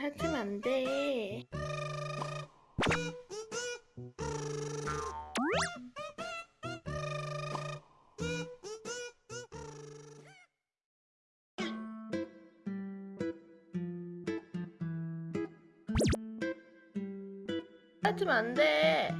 하지면 안 돼. 하지면 안 돼.